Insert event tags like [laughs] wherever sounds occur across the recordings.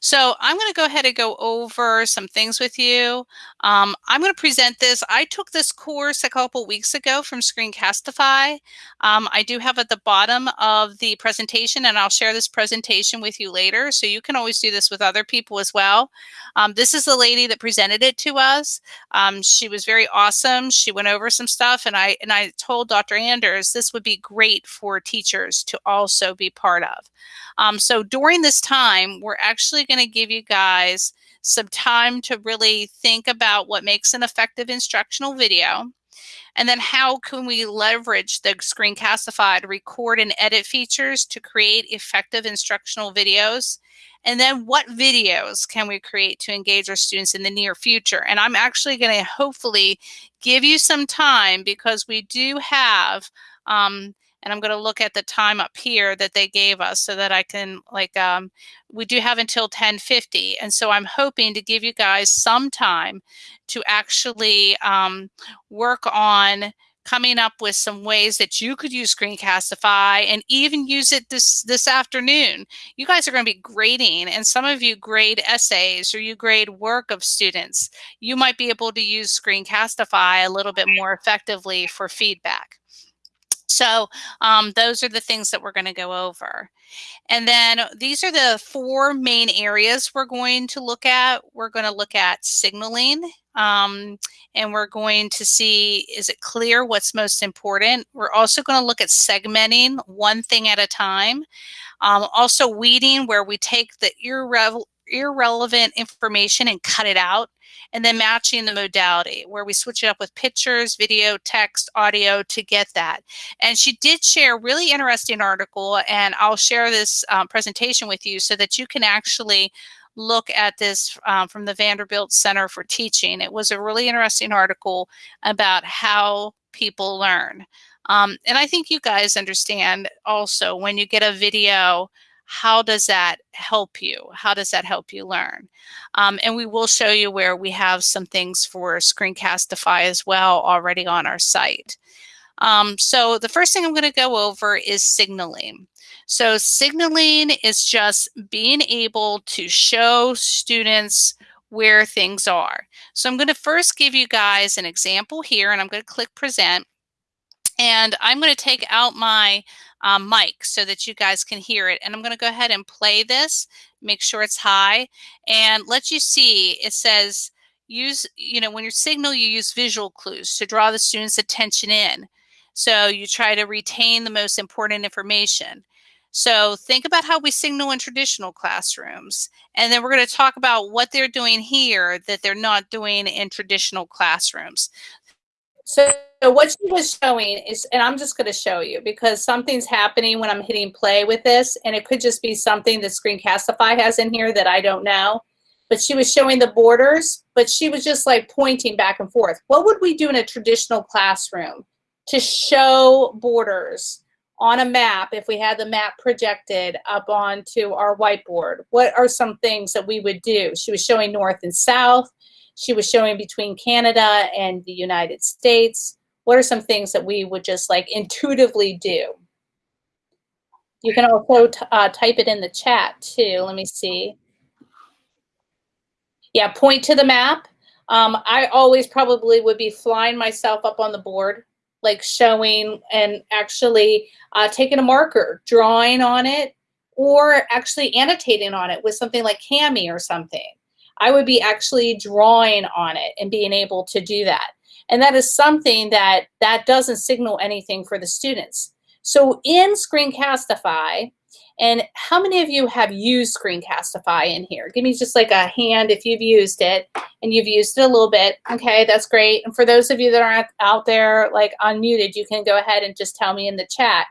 So I'm going to go ahead and go over some things with you. Um, I'm going to present this. I took this course a couple weeks ago from Screencastify. Um, I do have at the bottom of the presentation, and I'll share this presentation with you later. So you can always do this with other people as well. Um, this is the lady that presented it to us. Um, she was very awesome. She went over some stuff, and I and I told Dr. Anders this would be great for teachers to also be part of. Um, so during this time, we're actually going to give you guys some time to really think about what makes an effective instructional video. And then how can we leverage the Screencastify record and edit features to create effective instructional videos? And then what videos can we create to engage our students in the near future? And I'm actually going to hopefully give you some time because we do have um, and I'm going to look at the time up here that they gave us so that I can like um, we do have until 1050 and so I'm hoping to give you guys some time to actually um, work on coming up with some ways that you could use Screencastify and even use it this this afternoon. You guys are going to be grading and some of you grade essays or you grade work of students. You might be able to use Screencastify a little bit more effectively for feedback. So um, those are the things that we're going to go over. And then these are the four main areas we're going to look at. We're going to look at signaling um, and we're going to see, is it clear what's most important? We're also going to look at segmenting one thing at a time. Um, also weeding where we take the irre irrelevant information and cut it out and then matching the modality where we switch it up with pictures, video, text, audio to get that. And she did share a really interesting article and I'll share this um, presentation with you so that you can actually look at this um, from the Vanderbilt Center for Teaching. It was a really interesting article about how people learn. Um, and I think you guys understand also when you get a video how does that help you? How does that help you learn? Um, and we will show you where we have some things for Screencastify as well already on our site. Um, so the first thing I'm going to go over is signaling. So signaling is just being able to show students where things are. So I'm going to first give you guys an example here and I'm going to click present. And I'm going to take out my um, mic so that you guys can hear it. And I'm going to go ahead and play this, make sure it's high, and let you see it says use, you know, when you signal, you use visual clues to draw the student's attention in. So you try to retain the most important information. So think about how we signal in traditional classrooms. And then we're going to talk about what they're doing here that they're not doing in traditional classrooms. So what she was showing is, and I'm just going to show you because something's happening when I'm hitting play with this, and it could just be something that Screencastify has in here that I don't know. But she was showing the borders, but she was just like pointing back and forth. What would we do in a traditional classroom to show borders on a map if we had the map projected up onto our whiteboard? What are some things that we would do? She was showing north and south. She was showing between Canada and the United States. What are some things that we would just like intuitively do? You can also uh, type it in the chat too. Let me see. Yeah, point to the map. Um, I always probably would be flying myself up on the board, like showing and actually uh, taking a marker, drawing on it, or actually annotating on it with something like Kami or something. I would be actually drawing on it and being able to do that. And that is something that that doesn't signal anything for the students. So in Screencastify, and how many of you have used Screencastify in here? Give me just like a hand if you've used it and you've used it a little bit. Okay, that's great. And for those of you that aren't out there like unmuted, you can go ahead and just tell me in the chat.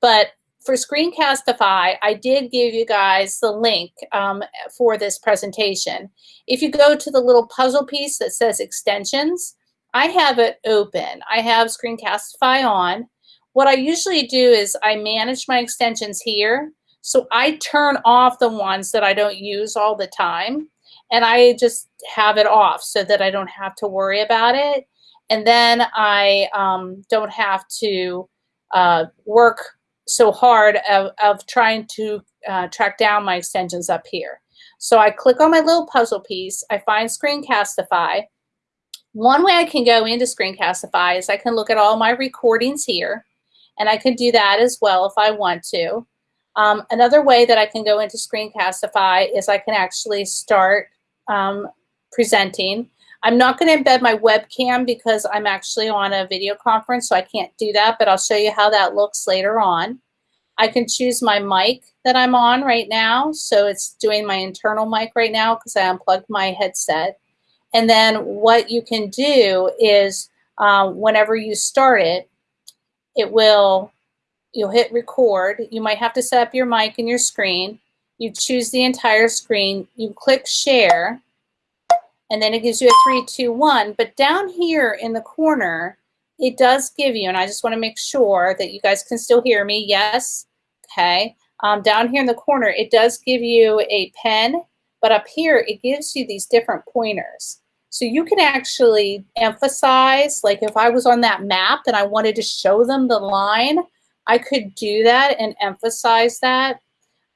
But for Screencastify, I did give you guys the link um, for this presentation. If you go to the little puzzle piece that says extensions, I have it open. I have Screencastify on. What I usually do is I manage my extensions here. So I turn off the ones that I don't use all the time and I just have it off so that I don't have to worry about it. And then I um, don't have to uh, work so hard of, of trying to uh, track down my extensions up here. So I click on my little puzzle piece, I find Screencastify. One way I can go into Screencastify is I can look at all my recordings here, and I can do that as well if I want to. Um, another way that I can go into Screencastify is I can actually start um, presenting. I'm not going to embed my webcam because I'm actually on a video conference, so I can't do that, but I'll show you how that looks later on. I can choose my mic that I'm on right now. So it's doing my internal mic right now because I unplugged my headset. And then what you can do is uh, whenever you start it, it will, you'll hit record. You might have to set up your mic and your screen. You choose the entire screen. You click share. And then it gives you a three, two, one. But down here in the corner, it does give you, and I just want to make sure that you guys can still hear me. Yes, okay? Um, down here in the corner, it does give you a pen, but up here, it gives you these different pointers. So you can actually emphasize, like if I was on that map and I wanted to show them the line, I could do that and emphasize that.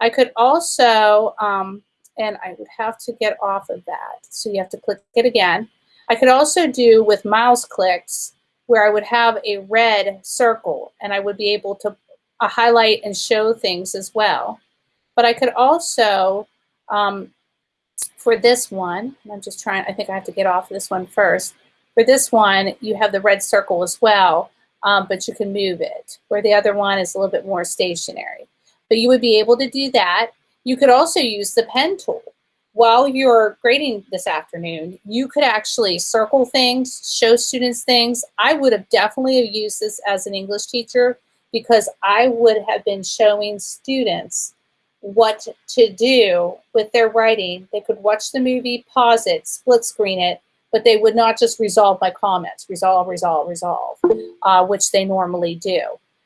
I could also, um, and I would have to get off of that. So you have to click it again. I could also do with mouse clicks where I would have a red circle and I would be able to a highlight and show things as well. But I could also, um, for this one, I'm just trying, I think I have to get off this one first. For this one, you have the red circle as well, um, but you can move it, where the other one is a little bit more stationary. But you would be able to do that. You could also use the pen tool. While you're grading this afternoon, you could actually circle things, show students things. I would have definitely used this as an English teacher because I would have been showing students what to do with their writing. They could watch the movie, pause it, split screen it, but they would not just resolve my comments, resolve, resolve, resolve, uh, which they normally do.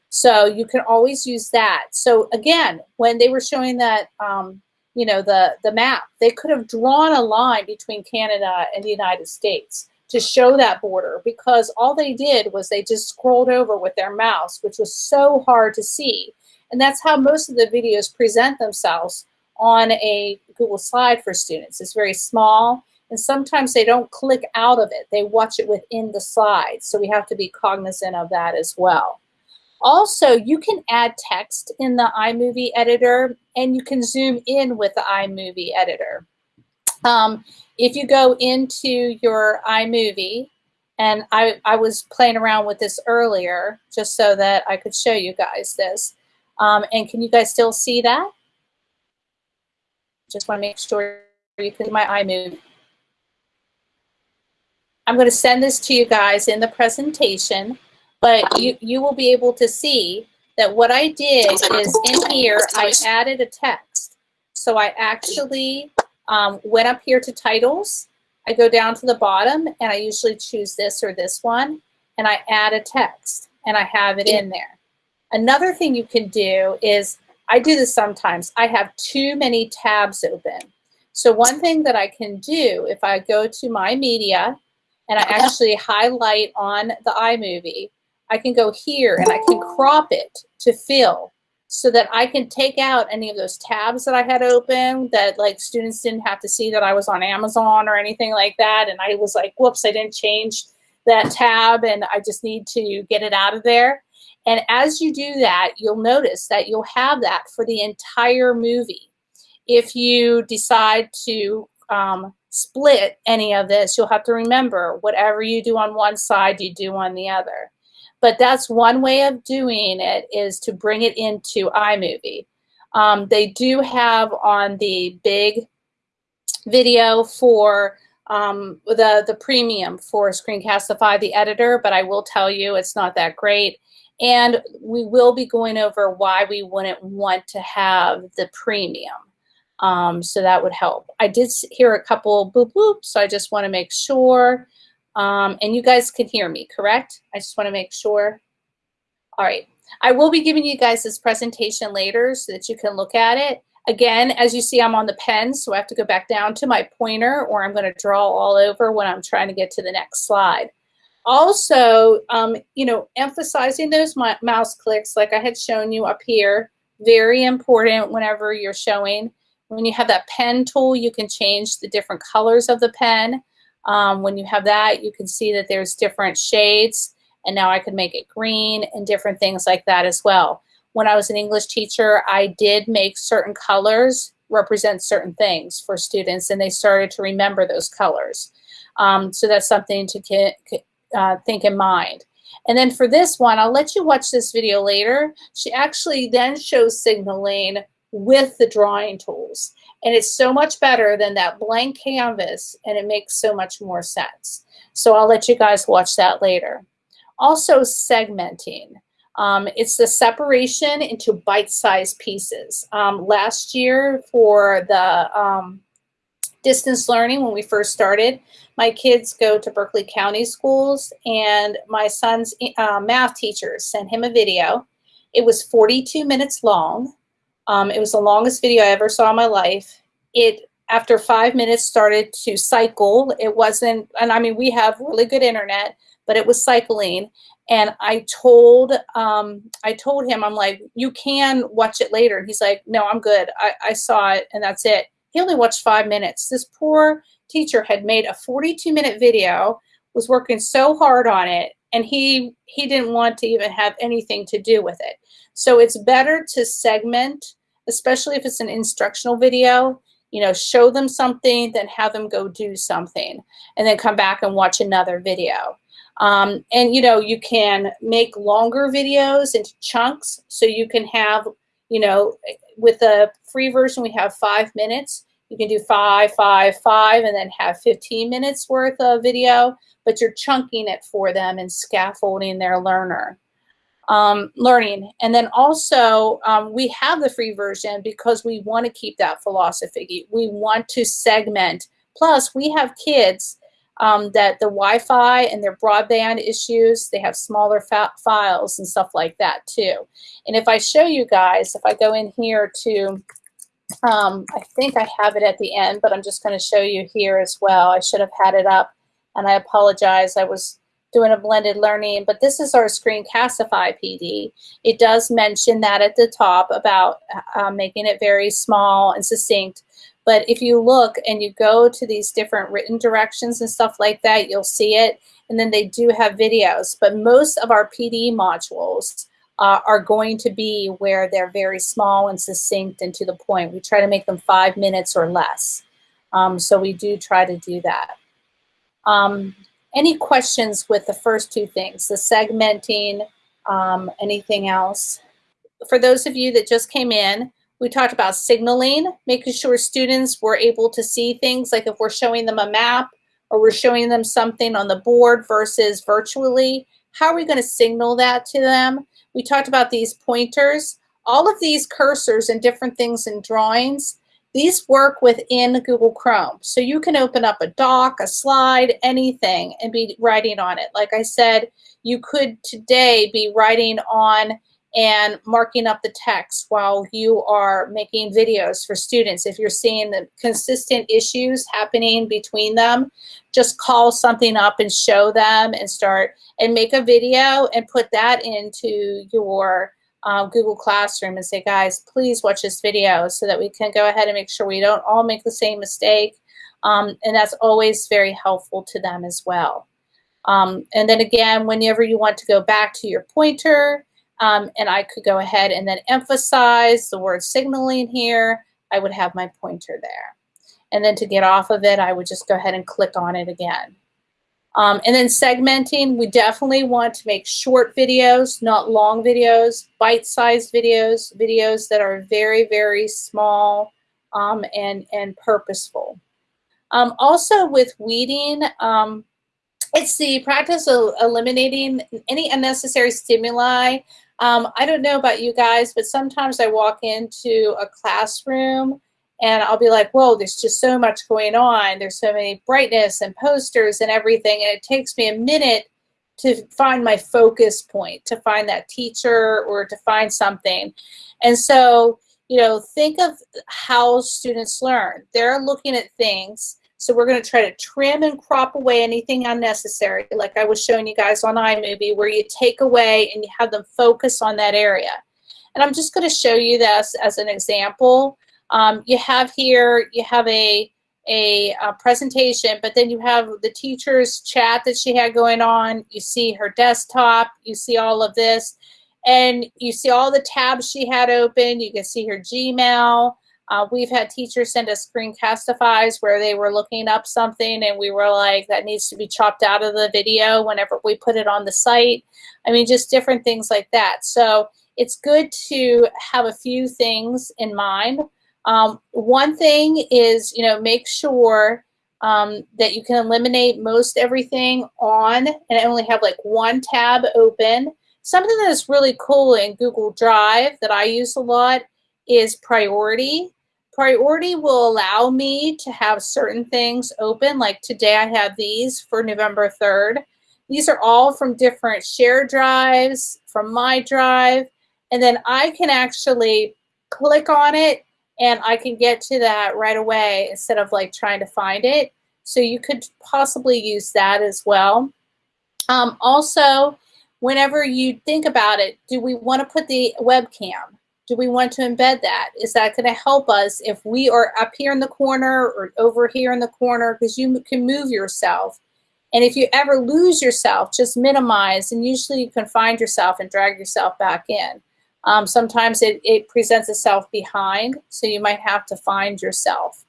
So you can always use that. So again, when they were showing that, um, you know, the, the map, they could have drawn a line between Canada and the United States to show that border because all they did was they just scrolled over with their mouse, which was so hard to see. And that's how most of the videos present themselves on a Google slide for students. It's very small, and sometimes they don't click out of it. They watch it within the slide, so we have to be cognizant of that as well. Also, you can add text in the iMovie editor, and you can zoom in with the iMovie editor. Um, if you go into your iMovie, and I, I was playing around with this earlier just so that I could show you guys this. Um, and can you guys still see that? Just want to make sure you can see my iMovie. I'm going to send this to you guys in the presentation, but you, you will be able to see that what I did is in here, I added a text. So I actually um, went up here to titles. I go down to the bottom and I usually choose this or this one and I add a text and I have it in there. Another thing you can do is, I do this sometimes, I have too many tabs open. So one thing that I can do if I go to my media and I uh-huh. actually highlight on the iMovie, I can go here and I can crop it to fill so that I can take out any of those tabs that I had open that like students didn't have to see that I was on Amazon or anything like that. And I was like, whoops, I didn't change that tab and I just need to get it out of there. And as you do that, you'll notice that you'll have that for the entire movie. If you decide to um, split any of this, you'll have to remember whatever you do on one side, you do on the other. But that's one way of doing it is to bring it into iMovie. Um, they do have on the big video for um, the, the premium for Screencastify, the editor, but I will tell you it's not that great. And we will be going over why we wouldn't want to have the premium. Um, so that would help. I did hear a couple boop boop, so I just want to make sure. Um, and you guys can hear me, correct? I just want to make sure. All right. I will be giving you guys this presentation later so that you can look at it. Again, as you see, I'm on the pen, so I have to go back down to my pointer or I'm going to draw all over when I'm trying to get to the next slide. Also, um, you know, emphasizing those mouse clicks like I had shown you up here, very important whenever you're showing. When you have that pen tool, you can change the different colors of the pen. Um, when you have that, you can see that there's different shades and now I can make it green and different things like that as well. When I was an English teacher, I did make certain colors represent certain things for students and they started to remember those colors. Um, so that's something to uh, think in mind. And then for this one, I'll let you watch this video later. She actually then shows signaling with the drawing tools. And it's so much better than that blank canvas and it makes so much more sense. So I'll let you guys watch that later. Also segmenting. Um, it's the separation into bite-sized pieces. Um, last year for the um, distance learning when we first started, my kids go to Berkeley County schools and my son's uh, math teacher sent him a video. It was 42 minutes long. Um, it was the longest video I ever saw in my life. It, after five minutes, started to cycle. It wasn't, and I mean, we have really good internet, but it was cycling. And I told, um, I told him, I'm like, you can watch it later. And he's like, no, I'm good. I, I saw it and that's it. He only watched five minutes. This poor teacher had made a 42 minute video, was working so hard on it, and he he didn't want to even have anything to do with it. So it's better to segment, especially if it's an instructional video, you know, show them something, then have them go do something, and then come back and watch another video. Um, and you know, you can make longer videos into chunks so you can have, you know, with the free version, we have five minutes. You can do five, five, five, and then have 15 minutes worth of video, but you're chunking it for them and scaffolding their learner. Um, learning. And then also um, we have the free version because we want to keep that philosophy. We want to segment. Plus we have kids um, that the Wi-Fi and their broadband issues, they have smaller files and stuff like that too. And if I show you guys, if I go in here to, um, I think I have it at the end, but I'm just going to show you here as well. I should have had it up and I apologize. I was doing a blended learning, but this is our Screencastify PD. It does mention that at the top about uh, making it very small and succinct. But if you look and you go to these different written directions and stuff like that, you'll see it. And then they do have videos. But most of our PD modules uh, are going to be where they're very small and succinct and to the point. We try to make them five minutes or less. Um, so we do try to do that. Um, any questions with the first two things, the segmenting, um, anything else? For those of you that just came in, we talked about signaling, making sure students were able to see things like if we're showing them a map or we're showing them something on the board versus virtually, how are we going to signal that to them? We talked about these pointers. All of these cursors and different things in drawings, these work within Google Chrome. So you can open up a doc, a slide, anything and be writing on it. Like I said, you could today be writing on and marking up the text while you are making videos for students. If you're seeing the consistent issues happening between them, just call something up and show them and start and make a video and put that into your uh, Google Classroom and say, guys, please watch this video so that we can go ahead and make sure we don't all make the same mistake. Um, and that's always very helpful to them as well. Um, and then again, whenever you want to go back to your pointer, um, and I could go ahead and then emphasize the word signaling here. I would have my pointer there. And then to get off of it, I would just go ahead and click on it again. Um, and then segmenting, we definitely want to make short videos, not long videos, bite-sized videos, videos that are very, very small um, and, and purposeful. Um, also with weeding, um, it's the practice of eliminating any unnecessary stimuli um, I don't know about you guys, but sometimes I walk into a classroom and I'll be like, whoa, there's just so much going on. There's so many brightness and posters and everything. And it takes me a minute to find my focus point, to find that teacher or to find something. And so, you know, think of how students learn. They're looking at things so we're going to try to trim and crop away anything unnecessary, like I was showing you guys on iMovie, where you take away and you have them focus on that area. And I'm just going to show you this as an example. Um, you have here, you have a, a, a, presentation, but then you have the teacher's chat that she had going on. You see her desktop, you see all of this, and you see all the tabs she had open. You can see her Gmail. Uh, we've had teachers send us screencastifys where they were looking up something and we were like, that needs to be chopped out of the video whenever we put it on the site. I mean, just different things like that. So it's good to have a few things in mind. Um, one thing is, you know, make sure um, that you can eliminate most everything on and only have like one tab open. Something that's really cool in Google Drive that I use a lot is priority. Priority will allow me to have certain things open. Like today I have these for November 3rd. These are all from different share drives, from my drive, and then I can actually click on it and I can get to that right away instead of like trying to find it. So you could possibly use that as well. Um, also, whenever you think about it, do we want to put the webcam? Do we want to embed that? Is that going to help us if we are up here in the corner or over here in the corner because you can move yourself. And if you ever lose yourself, just minimize and usually you can find yourself and drag yourself back in. Um, sometimes it, it presents itself behind, so you might have to find yourself.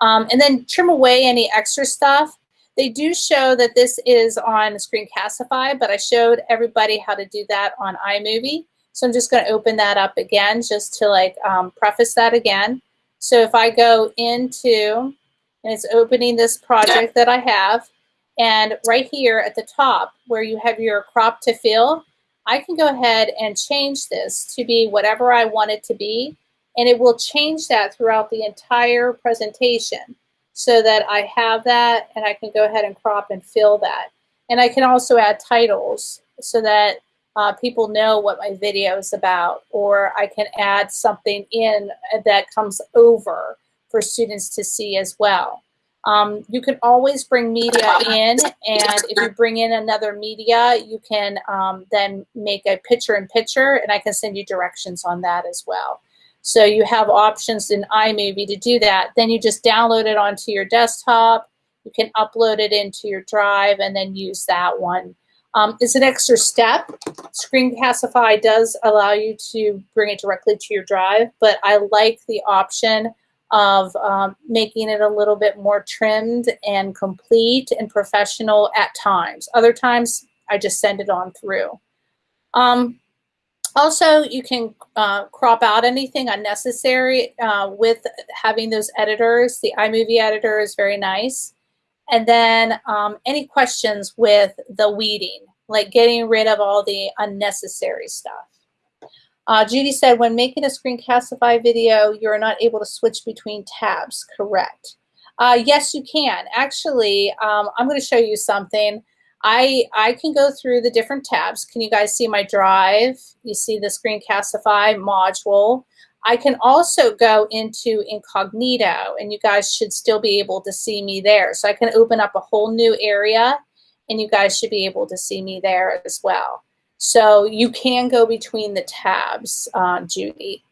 Um, and then trim away any extra stuff. They do show that this is on Screencastify, but I showed everybody how to do that on iMovie. So I'm just going to open that up again just to like um, preface that again. So if I go into, and it's opening this project that I have, and right here at the top where you have your crop to fill, I can go ahead and change this to be whatever I want it to be, and it will change that throughout the entire presentation so that I have that and I can go ahead and crop and fill that. And I can also add titles so that uh, people know what my video is about, or I can add something in that comes over for students to see as well. Um, you can always bring media in, and if you bring in another media, you can um, then make a picture-in-picture, and I can send you directions on that as well. So you have options in iMovie to do that. Then you just download it onto your desktop. You can upload it into your drive and then use that one um, it's an extra step. Screencastify does allow you to bring it directly to your drive, but I like the option of um, making it a little bit more trimmed and complete and professional at times. Other times, I just send it on through. Um, also, you can uh, crop out anything unnecessary uh, with having those editors. The iMovie editor is very nice. And then um, any questions with the weeding, like getting rid of all the unnecessary stuff. Uh, Judy said, when making a screencastify video, you're not able to switch between tabs, correct? Uh, yes, you can. Actually, um, I'm going to show you something. I, I can go through the different tabs. Can you guys see my drive? You see the screencastify module. I can also go into incognito and you guys should still be able to see me there. So I can open up a whole new area and you guys should be able to see me there as well. So you can go between the tabs, uh, Judy.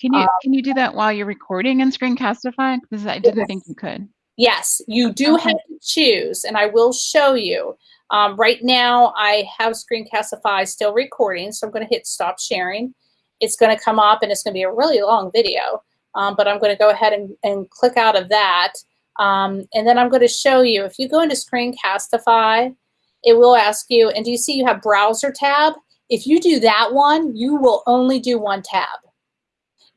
Can you um, can you do that while you're recording in Screencastify? Because I didn't yes. think you could. Yes, you do okay. have to choose, and I will show you. Um, right now, I have Screencastify still recording, so I'm going to hit stop sharing it's going to come up and it's going to be a really long video. Um, but I'm going to go ahead and, and click out of that. Um, and then I'm going to show you, if you go into Screencastify, it will ask you, and do you see you have Browser tab? If you do that one, you will only do one tab.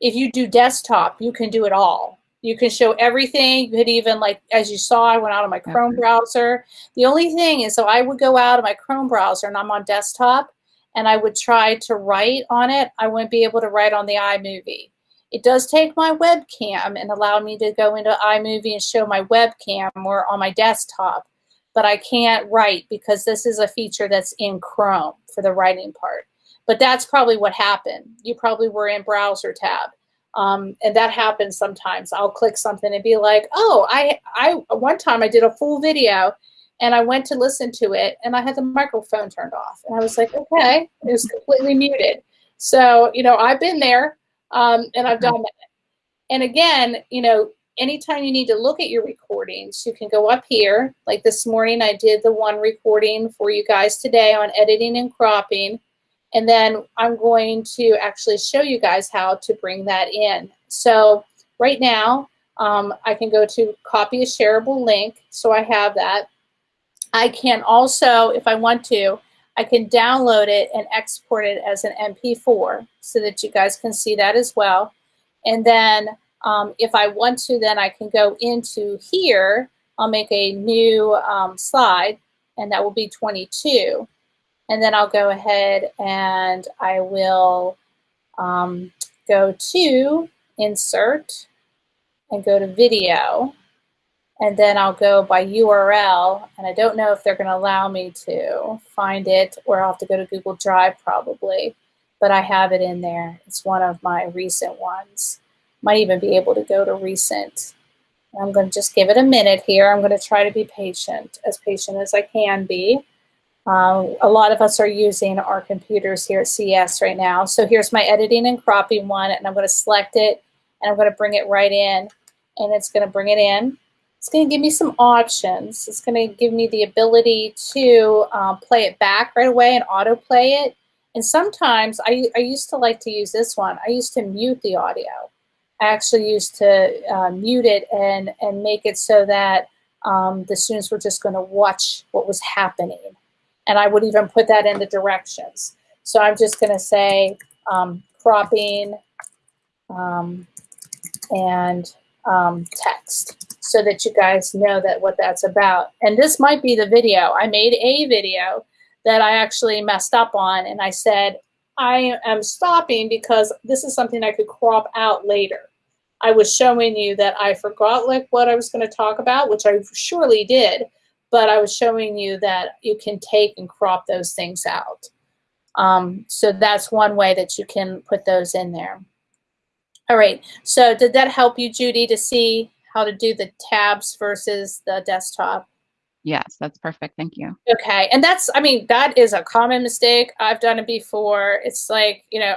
If you do desktop, you can do it all. You can show everything. You could even, like, as you saw, I went out of my Chrome browser. The only thing is, so I would go out of my Chrome browser and I'm on desktop and I would try to write on it, I wouldn't be able to write on the iMovie. It does take my webcam and allow me to go into iMovie and show my webcam or on my desktop, but I can't write because this is a feature that's in Chrome for the writing part. But that's probably what happened. You probably were in browser tab. Um, and that happens sometimes. I'll click something and be like, oh, I, I, one time I did a full video and I went to listen to it and I had the microphone turned off. And I was like, okay, it was completely muted. So, you know, I've been there um, and I've done that. and again, you know, anytime you need to look at your recordings, you can go up here. Like this morning, I did the one recording for you guys today on editing and cropping. And then I'm going to actually show you guys how to bring that in. So right now, um, I can go to copy a shareable link. So I have that. I can also, if I want to, I can download it and export it as an MP4 so that you guys can see that as well. And then um, if I want to, then I can go into here. I'll make a new um, slide, and that will be 22. And then I'll go ahead and I will um, go to Insert and go to Video. And then I'll go by URL, and I don't know if they're going to allow me to find it, or I'll have to go to Google Drive probably, but I have it in there. It's one of my recent ones. Might even be able to go to recent. I'm going to just give it a minute here. I'm going to try to be patient, as patient as I can be. Uh, a lot of us are using our computers here at CS right now. So here's my editing and cropping one, and I'm going to select it, and I'm going to bring it right in, and it's going to bring it in. It's going to give me some options. It's going to give me the ability to um, play it back right away and autoplay it. And sometimes I, I used to like to use this one. I used to mute the audio. I actually used to uh, mute it and, and make it so that um, the students were just going to watch what was happening. And I would even put that in the directions. So I'm just going to say um, cropping um, and um, text so that you guys know that what that's about. And this might be the video. I made a video that I actually messed up on and I said, I am stopping because this is something I could crop out later. I was showing you that I forgot like what I was going to talk about, which I surely did, but I was showing you that you can take and crop those things out. Um, so that's one way that you can put those in there. All right, so did that help you, Judy, to see how to do the tabs versus the desktop? Yes, that's perfect. Thank you. Okay. And that's, I mean, that is a common mistake. I've done it before. It's like, you know,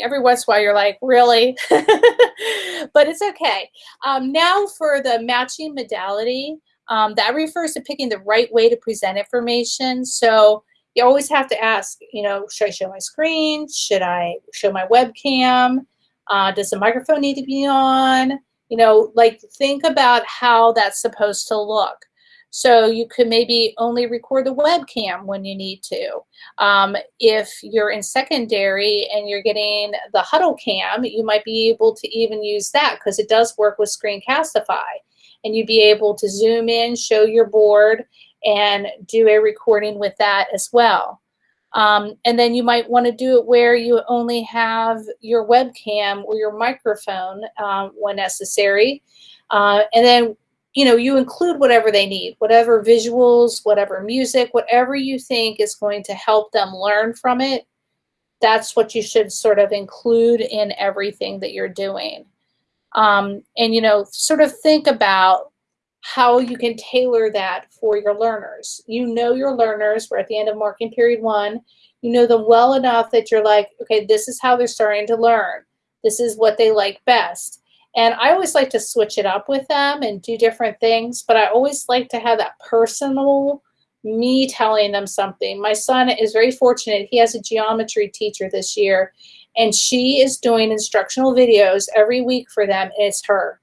every once in a while you're like, really? [laughs] but it's okay. Um, now for the matching modality, um, that refers to picking the right way to present information. So you always have to ask, you know, should I show my screen? Should I show my webcam? Uh, does the microphone need to be on? You know, like think about how that's supposed to look. So you could maybe only record the webcam when you need to. Um, if you're in secondary and you're getting the huddle cam, you might be able to even use that because it does work with Screencastify. And you'd be able to zoom in, show your board, and do a recording with that as well. Um, and then you might want to do it where you only have your webcam or your microphone um, when necessary. Uh, and then you know, you include whatever they need, whatever visuals, whatever music, whatever you think is going to help them learn from it. That's what you should sort of include in everything that you're doing. Um, and, you know, sort of think about how you can tailor that for your learners. You know your learners, we're at the end of marking period one, you know them well enough that you're like, okay, this is how they're starting to learn. This is what they like best. And I always like to switch it up with them and do different things, but I always like to have that personal me telling them something. My son is very fortunate. He has a geometry teacher this year, and she is doing instructional videos every week for them, it's her.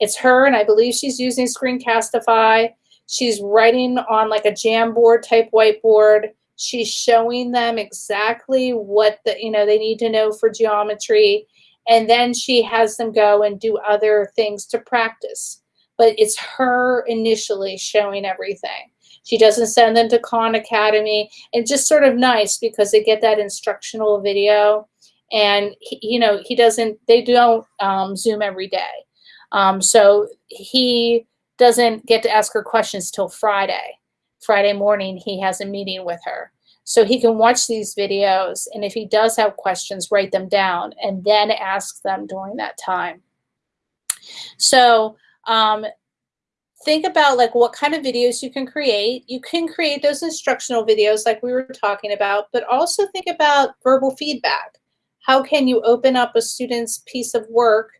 It's her, and I believe she's using Screencastify. She's writing on like a Jamboard type whiteboard. She's showing them exactly what the you know they need to know for geometry and then she has them go and do other things to practice. But it's her initially showing everything. She doesn't send them to Khan Academy. And just sort of nice because they get that instructional video. And, he, you know, he doesn't, they don't um, Zoom every day. Um, so he doesn't get to ask her questions till Friday. Friday morning, he has a meeting with her. So he can watch these videos, and if he does have questions, write them down and then ask them during that time. So um, think about like what kind of videos you can create. You can create those instructional videos like we were talking about, but also think about verbal feedback. How can you open up a student's piece of work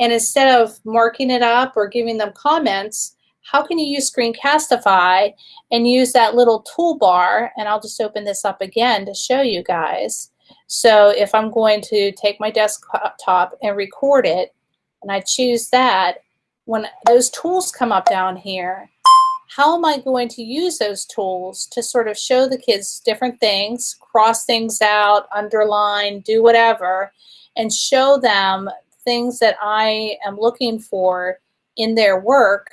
And instead of marking it up or giving them comments, how can you use Screencastify and use that little toolbar? And I'll just open this up again to show you guys. So if I'm going to take my desktop and record it, and I choose that, when those tools come up down here, how am I going to use those tools to sort of show the kids different things, cross things out, underline, do whatever, and show them things that I am looking for in their work.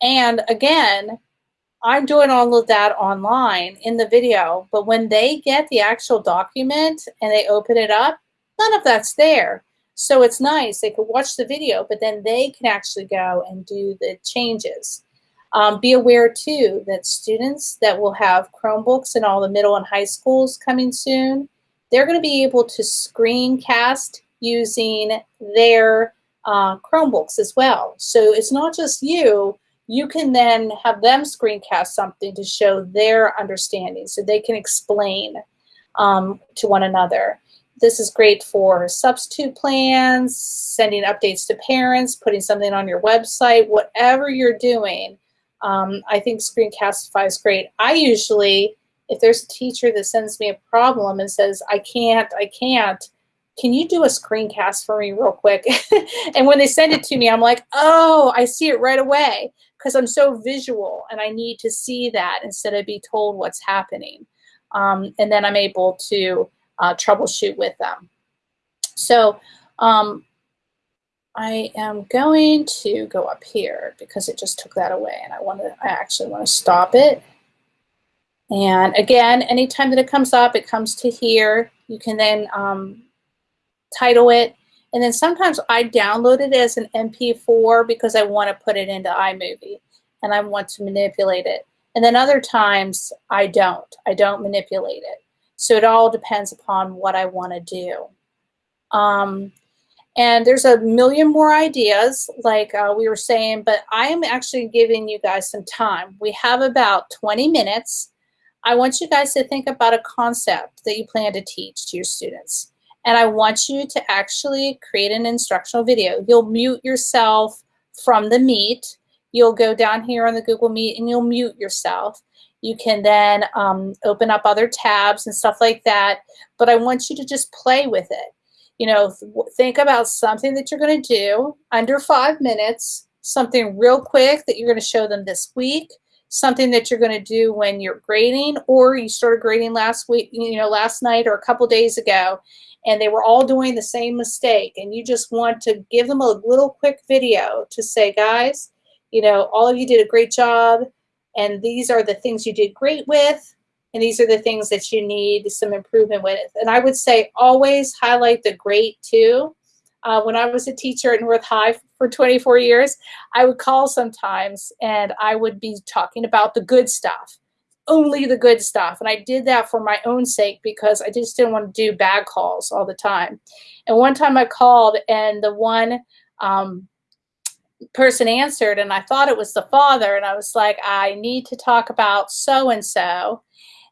And again, I'm doing all of that online in the video, but when they get the actual document and they open it up, none of that's there. So it's nice. They could watch the video, but then they can actually go and do the changes. Um, be aware too that students that will have Chromebooks in all the middle and high schools coming soon, they're going to be able to screencast using their uh, Chromebooks as well. So it's not just you, you can then have them screencast something to show their understanding so they can explain um, to one another. This is great for substitute plans, sending updates to parents, putting something on your website, whatever you're doing um, I think Screencastify is great. I usually, if there's a teacher that sends me a problem and says, I can't, I can't, can you do a screencast for me real quick? [laughs] and when they send it to me, I'm like, oh, I see it right away because I'm so visual and I need to see that instead of be told what's happening. Um, and then I'm able to uh, troubleshoot with them. So um, I am going to go up here because it just took that away and I want to, I actually want to stop it. And again, anytime that it comes up, it comes to here. You can then um, title it. And then sometimes I download it as an MP4 because I want to put it into iMovie and I want to manipulate it. And then other times I don't. I don't manipulate it. So it all depends upon what I want to do. Um, and there's a million more ideas, like uh, we were saying, but I am actually giving you guys some time. We have about 20 minutes. I want you guys to think about a concept that you plan to teach to your students. And I want you to actually create an instructional video. You'll mute yourself from the Meet. You'll go down here on the Google Meet and you'll mute yourself. You can then um, open up other tabs and stuff like that. But I want you to just play with it you know, th think about something that you're going to do under five minutes, something real quick that you're going to show them this week, something that you're going to do when you're grading or you started grading last week, you know, last night or a couple days ago, and they were all doing the same mistake. And you just want to give them a little quick video to say, guys, you know, all of you did a great job. And these are the things you did great with and these are the things that you need some improvement with. And I would say always highlight the great too. Uh, when I was a teacher at North High for 24 years, I would call sometimes and I would be talking about the good stuff, only the good stuff. And I did that for my own sake because I just didn't want to do bad calls all the time. And one time I called and the one um, person answered and I thought it was the father and I was like, I need to talk about so-and-so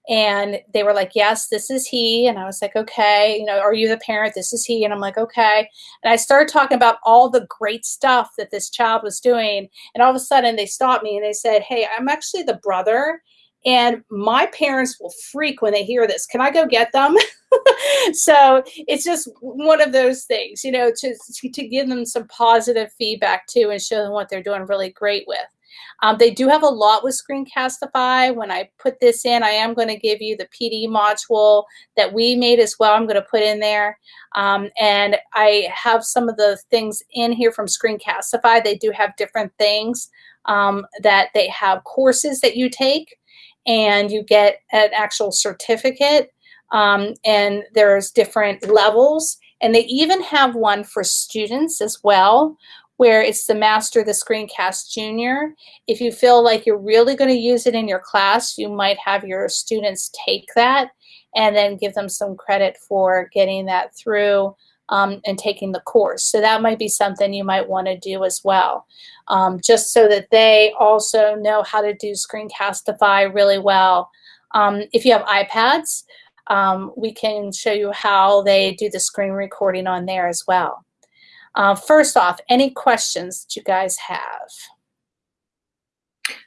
and they were like, yes, this is he. And I was like, okay, you know, are you the parent? This is he. And I'm like, okay. And I started talking about all the great stuff that this child was doing. And all of a sudden they stopped me and they said, hey, I'm actually the brother. And my parents will freak when they hear this. Can I go get them? [laughs] so it's just one of those things, you know, to, to give them some positive feedback too and show them what they're doing really great with. Um, they do have a lot with Screencastify. When I put this in, I am going to give you the PD module that we made as well. I'm going to put in there. Um, and I have some of the things in here from Screencastify. They do have different things um, that they have courses that you take and you get an actual certificate. Um, and there's different levels. And they even have one for students as well, where it's the Master the Screencast Junior. If you feel like you're really going to use it in your class, you might have your students take that and then give them some credit for getting that through um, and taking the course. So that might be something you might want to do as well, um, just so that they also know how to do Screencastify really well. Um, if you have iPads, um, we can show you how they do the screen recording on there as well. Uh, first off, any questions that you guys have?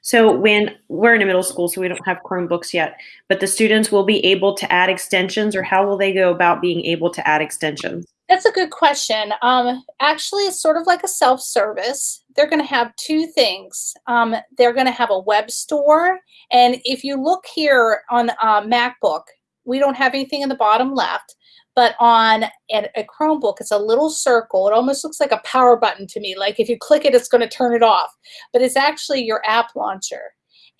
So when we're in a middle school, so we don't have Chromebooks yet, but the students will be able to add extensions or how will they go about being able to add extensions? That's a good question. Um, actually, it's sort of like a self-service. They're going to have two things. Um, they're going to have a web store. And if you look here on uh, MacBook, we don't have anything in the bottom left. But on a, a Chromebook, it's a little circle. It almost looks like a power button to me. Like if you click it, it's going to turn it off. But it's actually your app launcher.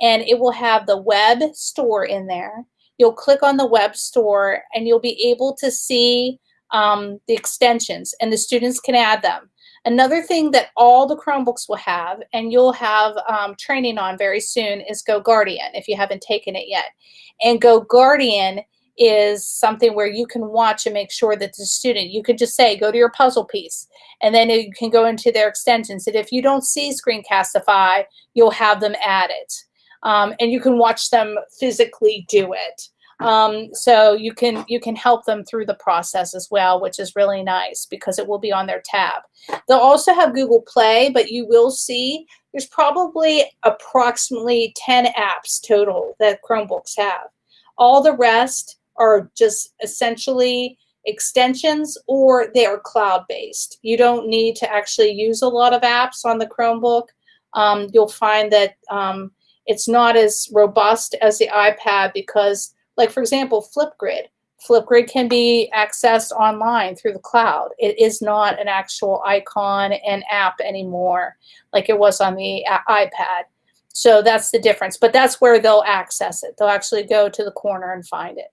And it will have the web store in there. You'll click on the web store and you'll be able to see um, the extensions and the students can add them. Another thing that all the Chromebooks will have, and you'll have um, training on very soon, is GoGuardian if you haven't taken it yet. And GoGuardian is something where you can watch and make sure that the student, you could just say, go to your puzzle piece, and then you can go into their extensions. And if you don't see Screencastify, you'll have them add it. Um, and you can watch them physically do it. Um, so you can you can help them through the process as well, which is really nice because it will be on their tab. They'll also have Google Play, but you will see there's probably approximately 10 apps total that Chromebooks have. All the rest are just essentially extensions or they are cloud-based. You don't need to actually use a lot of apps on the Chromebook. Um, you'll find that um, it's not as robust as the iPad because like for example, Flipgrid. Flipgrid can be accessed online through the cloud. It is not an actual icon and app anymore like it was on the iPad. So that's the difference. But that's where they'll access it. They'll actually go to the corner and find it.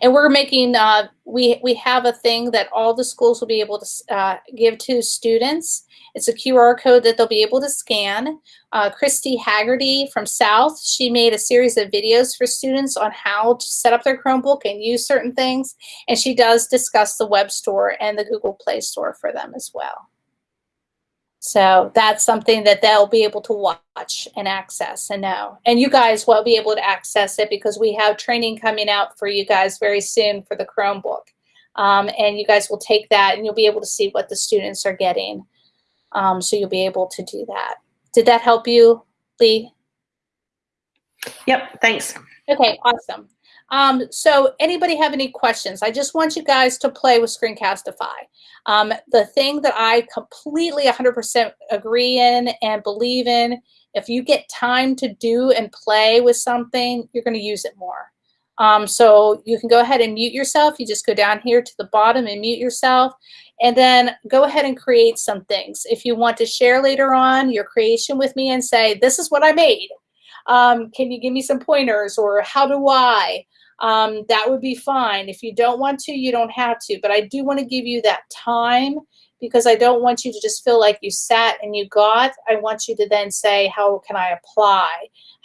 And we're making, uh, we, we have a thing that all the schools will be able to uh, give to students. It's a QR code that they'll be able to scan. Uh, Christy Haggerty from South, she made a series of videos for students on how to set up their Chromebook and use certain things. And she does discuss the web store and the Google Play Store for them as well. So that's something that they'll be able to watch and access and know. And you guys will be able to access it because we have training coming out for you guys very soon for the Chromebook. Um, and you guys will take that and you'll be able to see what the students are getting. Um, so you'll be able to do that. Did that help you, Lee? Yep, thanks. Okay, awesome. Um, so anybody have any questions? I just want you guys to play with Screencastify. Um, the thing that I completely 100% agree in and believe in, if you get time to do and play with something, you're going to use it more. Um, so you can go ahead and mute yourself. You just go down here to the bottom and mute yourself. And then go ahead and create some things. If you want to share later on your creation with me and say, this is what I made. Um, can you give me some pointers or how do I? Um, that would be fine. If you don't want to, you don't have to. But I do want to give you that time because I don't want you to just feel like you sat and you got. I want you to then say, how can I apply?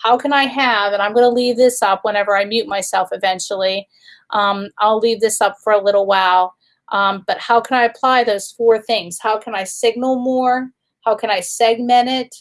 How can I have, and I'm going to leave this up whenever I mute myself eventually. Um, I'll leave this up for a little while. Um, but how can I apply those four things? How can I signal more? How can I segment it?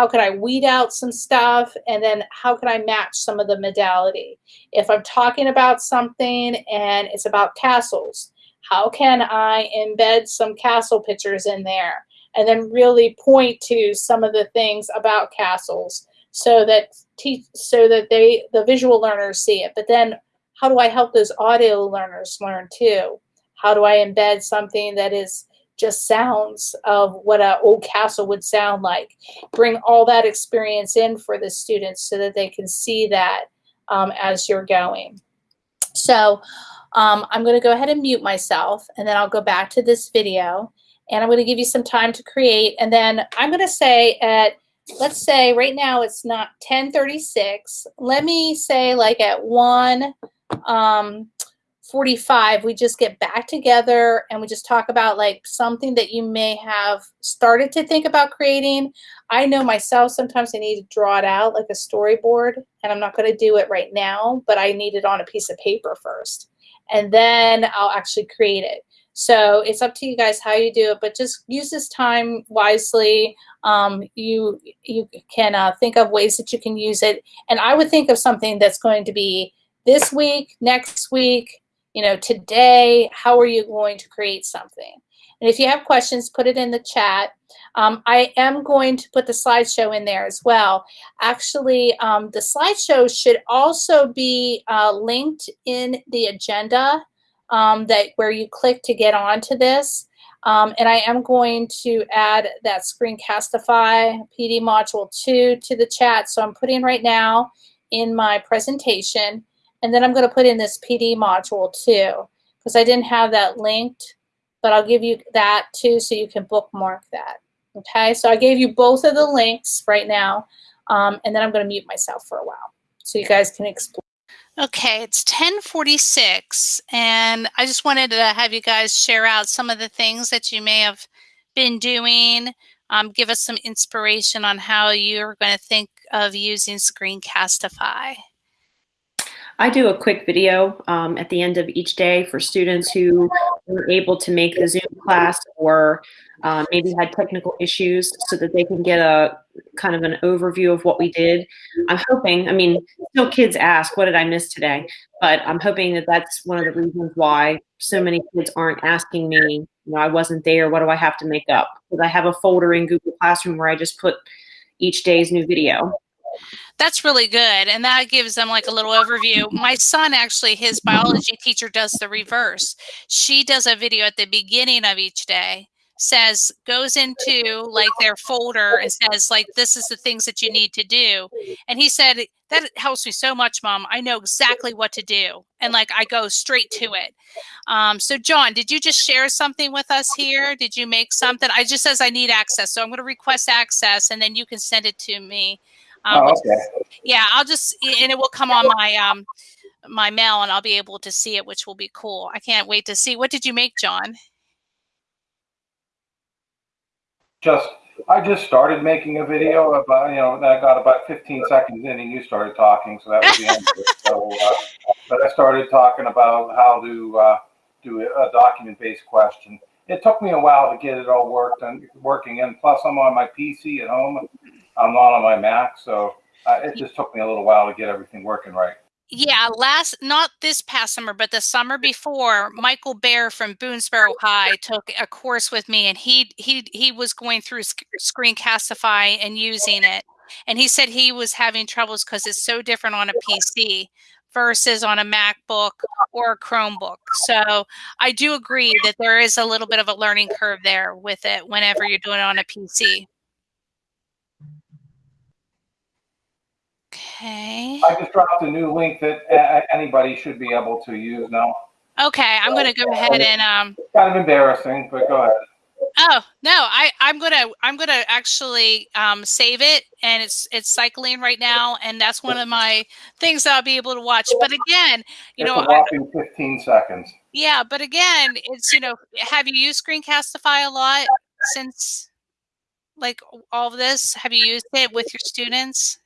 How can I weed out some stuff, and then how can I match some of the modality. If I'm talking about something and it's about castles, how can I embed some castle pictures in there and then really point to some of the things about castles so that teach, so that they the visual learners see it. But then how do I help those audio learners learn too? How do I embed something that is just sounds of what an old castle would sound like. Bring all that experience in for the students so that they can see that um, as you're going. So um, I'm going to go ahead and mute myself and then I'll go back to this video and I'm going to give you some time to create and then I'm going to say at let's say right now it's not 1036 let me say like at 1 um, 45, we just get back together and we just talk about like something that you may have started to think about creating. I know myself, sometimes I need to draw it out like a storyboard and I'm not going to do it right now, but I need it on a piece of paper first. And then I'll actually create it. So it's up to you guys how you do it, but just use this time wisely. Um, you you can uh, think of ways that you can use it. And I would think of something that's going to be this week, next week, you know, today, how are you going to create something? And if you have questions, put it in the chat. Um, I am going to put the slideshow in there as well. Actually, um, the slideshow should also be uh, linked in the agenda um, that where you click to get onto this. Um, and I am going to add that Screencastify PD Module 2 to the chat. So I'm putting right now in my presentation. And then I'm going to put in this PD Module too, because I didn't have that linked. But I'll give you that too so you can bookmark that. Okay, so I gave you both of the links right now. Um, and then I'm going to mute myself for a while so you guys can explore. Okay, it's 1046, and I just wanted to have you guys share out some of the things that you may have been doing. Um, give us some inspiration on how you're going to think of using Screencastify. I do a quick video um, at the end of each day for students who were able to make the Zoom class or uh, maybe had technical issues so that they can get a kind of an overview of what we did. I'm hoping, I mean, still kids ask, what did I miss today? But I'm hoping that that's one of the reasons why so many kids aren't asking me, you know, I wasn't there, what do I have to make up? Because I have a folder in Google Classroom where I just put each day's new video. That's really good. And that gives them like a little overview. My son actually, his biology teacher does the reverse. She does a video at the beginning of each day says goes into like their folder and says like this is the things that you need to do and he said that helps me so much mom i know exactly what to do and like i go straight to it um, so john did you just share something with us here did you make something i just says i need access so i'm going to request access and then you can send it to me um, oh, okay. yeah i'll just and it will come on my um my mail and i'll be able to see it which will be cool i can't wait to see what did you make john just I just started making a video about you know I got about 15 seconds in and you started talking, so that was the end of it. So, uh, but I started talking about how to uh, do a document-based question. It took me a while to get it all worked and working, and plus I'm on my PC at home. I'm not on my Mac, so uh, it just took me a little while to get everything working right. Yeah, last not this past summer, but the summer before, Michael Bear from Boonsboro High took a course with me, and he he he was going through Screencastify and using it, and he said he was having troubles because it's so different on a PC versus on a MacBook or a Chromebook. So I do agree that there is a little bit of a learning curve there with it whenever you're doing it on a PC. Okay. I just dropped a new link that anybody should be able to use now. Okay, I'm going to go ahead and um. Kind of embarrassing, but go ahead. Oh no, I I'm gonna I'm gonna actually um, save it, and it's it's cycling right now, and that's one of my things that I'll be able to watch. But again, you it's know, whopping 15 seconds. Yeah, but again, it's you know, have you used Screencastify a lot since like all of this? Have you used it with your students?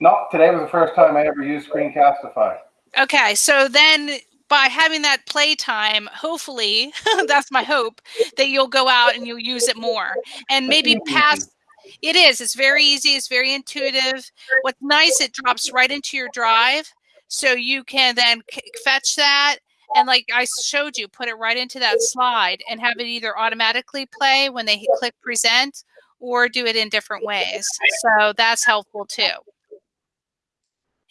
No, today was the first time I ever used Screencastify. Okay, so then by having that playtime, hopefully, [laughs] that's my hope, that you'll go out and you'll use it more. And maybe pass it is. It's very easy. It's very intuitive. What's nice, it drops right into your drive. So you can then fetch that and like I showed you, put it right into that slide and have it either automatically play when they click present or do it in different ways. So that's helpful too.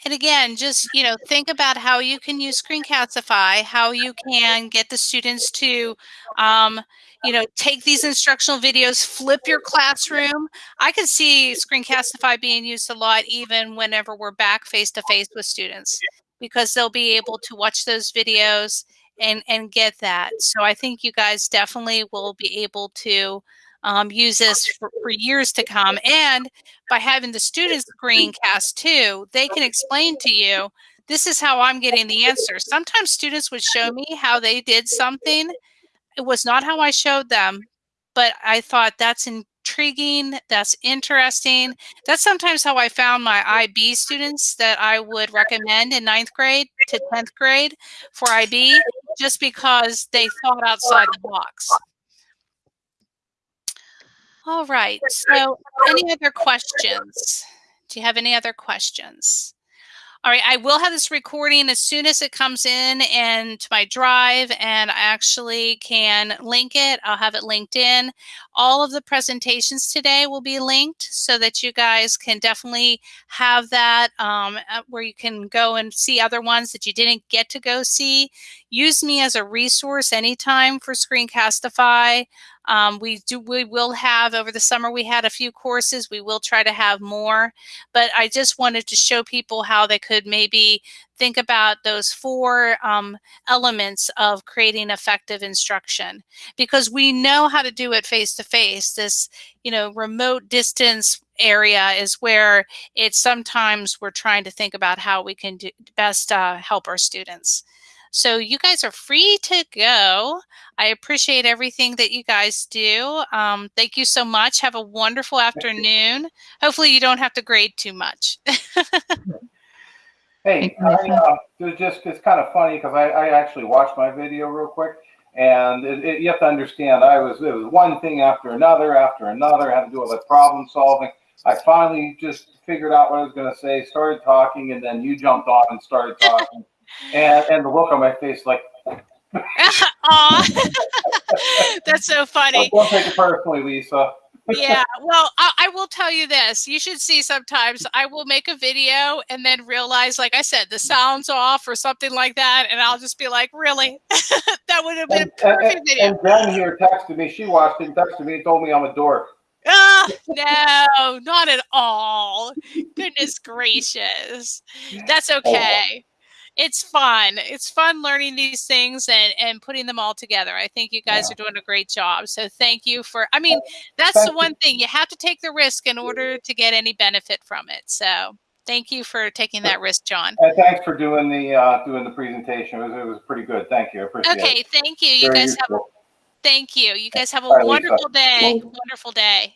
And again, just, you know, think about how you can use Screencastify, how you can get the students to, um, you know, take these instructional videos, flip your classroom. I can see Screencastify being used a lot even whenever we're back face to face with students because they'll be able to watch those videos and, and get that. So I think you guys definitely will be able to um, use this for, for, years to come. And by having the students screencast too, they can explain to you, this is how I'm getting the answer. Sometimes students would show me how they did something. It was not how I showed them, but I thought that's intriguing. That's interesting. That's sometimes how I found my IB students that I would recommend in ninth grade to 10th grade for IB, just because they thought outside the box. All right. So any other questions? Do you have any other questions? All right, I will have this recording as soon as it comes in and to my drive, and I actually can link it. I'll have it linked in. All of the presentations today will be linked so that you guys can definitely have that um, where you can go and see other ones that you didn't get to go see. Use me as a resource anytime for Screencastify. Um, we do we will have over the summer we had a few courses. We will try to have more, but I just wanted to show people how they could maybe think about those four um, elements of creating effective instruction because we know how to do it face to face. This you know remote distance area is where it's sometimes we're trying to think about how we can do, best uh, help our students. So you guys are free to go. I appreciate everything that you guys do. Um, thank you so much. Have a wonderful afternoon. Hopefully you don't have to grade too much. [laughs] hey, I, uh, it just it's kind of funny because I, I actually watched my video real quick. And it, it, you have to understand, I was it was one thing after another after another. I had to do all the problem solving. I finally just figured out what I was going to say, started talking, and then you jumped on and started [laughs] talking and and the look on my face, like. [laughs] Aw, [laughs] that's so funny. Don't take it personally, Lisa. [laughs] yeah, well, I, I, will tell you this. You should see sometimes I will make a video and then realize, like I said, the sound's off or something like that. And I'll just be like, really? that would have been and, a perfect and, video. And Jen here texted me. She watched it and texted me and told me I'm a dork. Ah, no, not at all. Goodness gracious. That's oh, okay it's fun. It's fun learning these things and and putting them all together. I think you guys yeah. are doing a great job. So thank you for. I mean, that's thank the one you. thing you have to take the risk in order to get any benefit from it. So thank you for taking that risk, John. And thanks for doing the uh, doing the presentation. It was, it was pretty good. Thank you. I appreciate okay, it. thank you. You Very guys useful. have. Thank you. You guys have a wonderful day. Wonderful day.